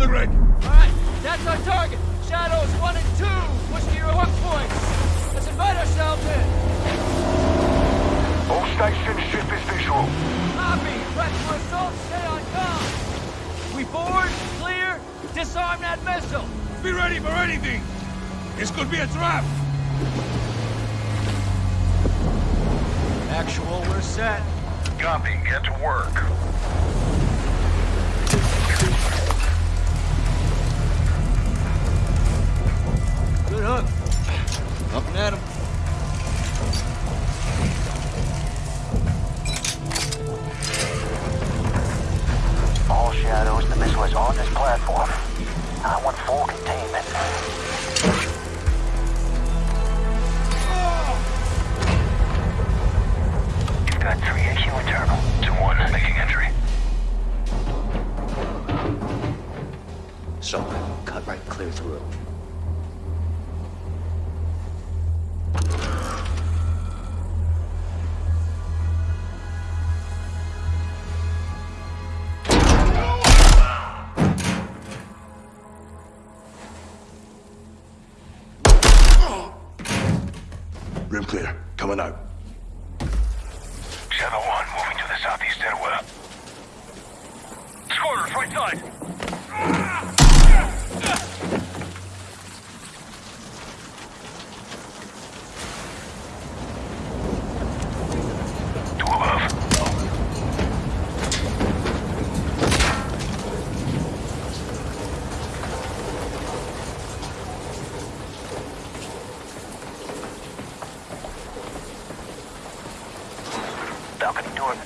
the rig. Alright, that's our target. Shadows 1 and 2. Push to your hook points. Let's invite ourselves in. All stations, ship is visual. Copy. Prep for assault. Stay on com. We board, clear, disarm that missile. Be ready for anything. This could be a trap. Actual, we're set. Copy, get to work. Hook. Up and at him. Room clear. Coming out. Shadow 1, moving to the southeast stairwell. Squatters, right side. Two above.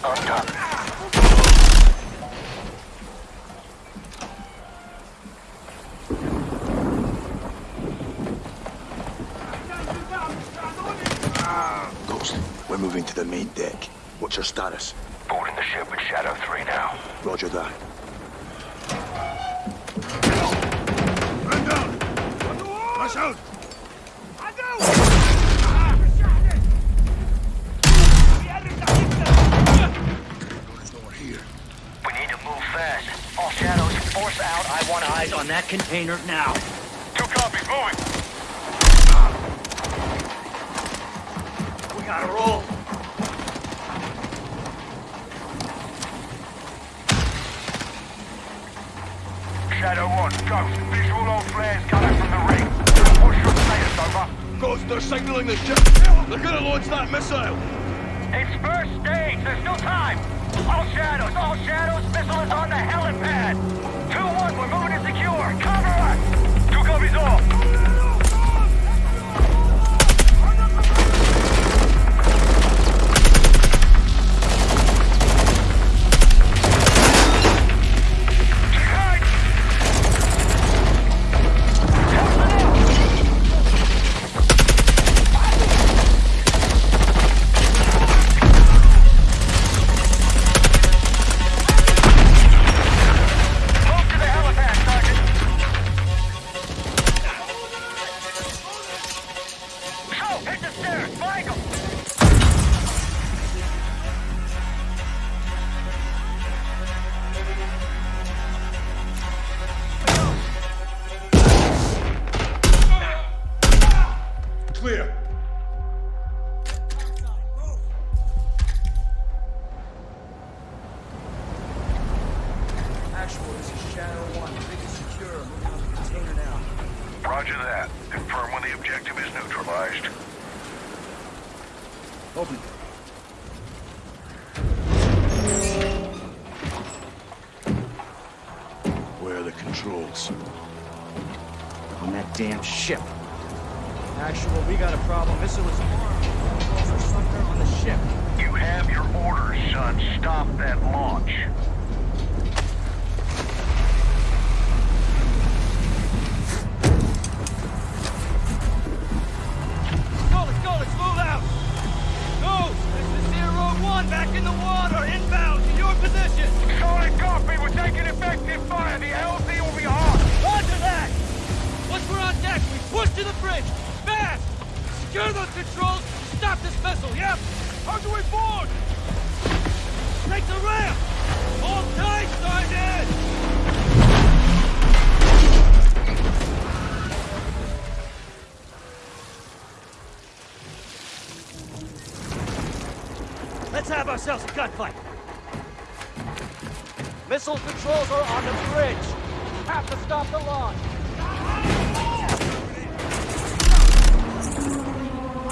Balcony door. Ghost, we're moving to the main deck. What's your status? Boarding the ship with Shadow 3 now. Roger that. Man down! Rush out! We need to move fast. All shadows, force out. I want eyes on that container now. Two copies, moving. We gotta roll. Shadow 1, Ghost. Visual on flares coming from the ring. What's your status, over? Ghost, they're signaling the ship. They're gonna launch that missile. It's first stage. There's still time. All shadows, all shadows. Missile is on the helipad. Open. Where are the controls? On that damn ship. Actual, we got a problem. Missile is armed. Controls are somewhere on the ship. You have your orders, son. Stop that launch. to the bridge! Fast! Secure those controls! Stop this vessel, yep! Hard the way forward! Take the ramp! Hold tight, Sergeant! Let's have ourselves a gunfight. Missile controls are on the bridge. Have to stop the launch.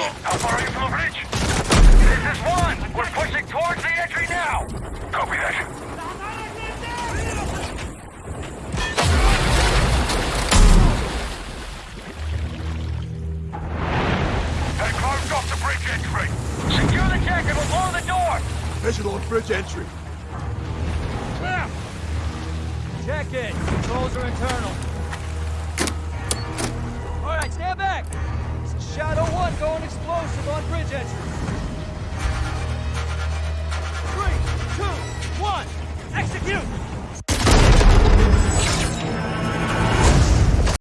missile's for garage. How far are you from the bridge? This is 1! We're pushing towards the entry now! Copy that. They closed off the bridge entry. Secure the deck and we'll the door! Visual on bridge entry. Check it. Controls are internal. On bridge entry.